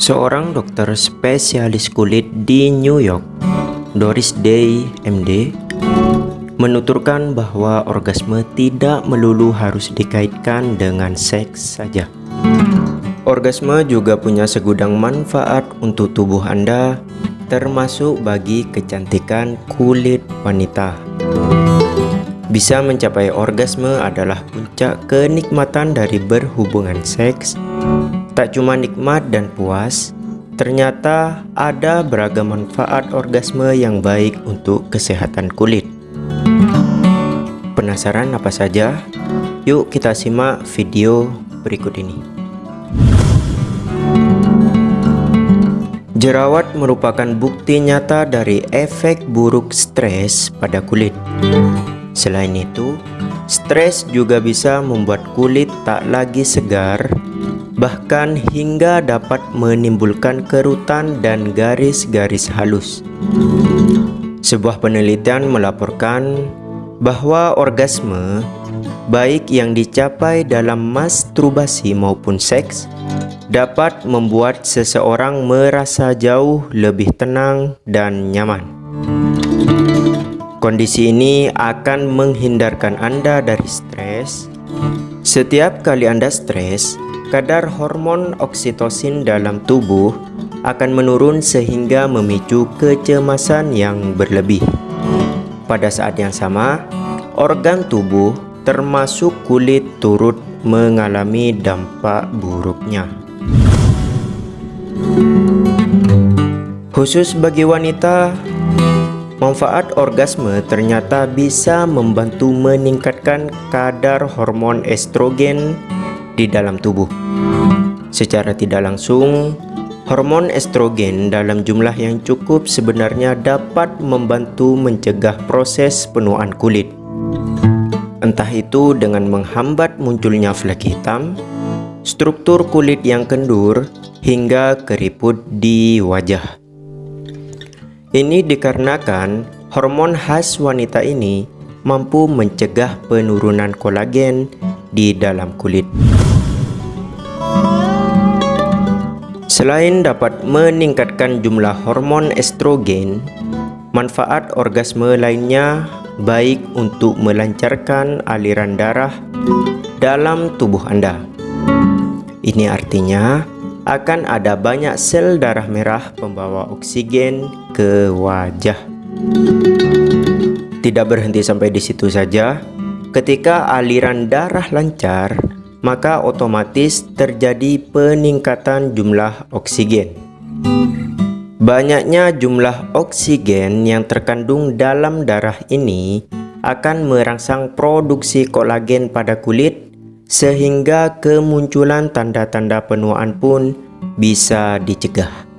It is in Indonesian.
Seorang dokter spesialis kulit di New York, Doris Day, MD, menuturkan bahwa orgasme tidak melulu harus dikaitkan dengan seks saja. Orgasme juga punya segudang manfaat untuk tubuh Anda, termasuk bagi kecantikan kulit wanita. Bisa mencapai orgasme adalah puncak kenikmatan dari berhubungan seks. Tak cuma nikmat dan puas, ternyata ada beragam manfaat orgasme yang baik untuk kesehatan kulit. Penasaran apa saja? Yuk kita simak video berikut ini. Jerawat merupakan bukti nyata dari efek buruk stres pada kulit. Selain itu, stres juga bisa membuat kulit tak lagi segar, bahkan hingga dapat menimbulkan kerutan dan garis-garis halus. Sebuah penelitian melaporkan bahwa orgasme, baik yang dicapai dalam masturbasi maupun seks, dapat membuat seseorang merasa jauh lebih tenang dan nyaman. Kondisi ini akan menghindarkan Anda dari stres. Setiap kali Anda stres, kadar hormon oksitosin dalam tubuh akan menurun sehingga memicu kecemasan yang berlebih. Pada saat yang sama, organ tubuh termasuk kulit turut mengalami dampak buruknya. Khusus bagi wanita, Manfaat orgasme ternyata bisa membantu meningkatkan kadar hormon estrogen di dalam tubuh. Secara tidak langsung, hormon estrogen dalam jumlah yang cukup sebenarnya dapat membantu mencegah proses penuaan kulit. Entah itu dengan menghambat munculnya flek hitam, struktur kulit yang kendur, hingga keriput di wajah. Ini dikarenakan hormon khas wanita ini mampu mencegah penurunan kolagen di dalam kulit. Selain dapat meningkatkan jumlah hormon estrogen, manfaat orgasme lainnya baik untuk melancarkan aliran darah dalam tubuh Anda. Ini artinya akan ada banyak sel darah merah pembawa oksigen ke wajah. Tidak berhenti sampai di situ saja, ketika aliran darah lancar, maka otomatis terjadi peningkatan jumlah oksigen. Banyaknya jumlah oksigen yang terkandung dalam darah ini akan merangsang produksi kolagen pada kulit sehingga kemunculan tanda-tanda penuaan pun bisa dicegah.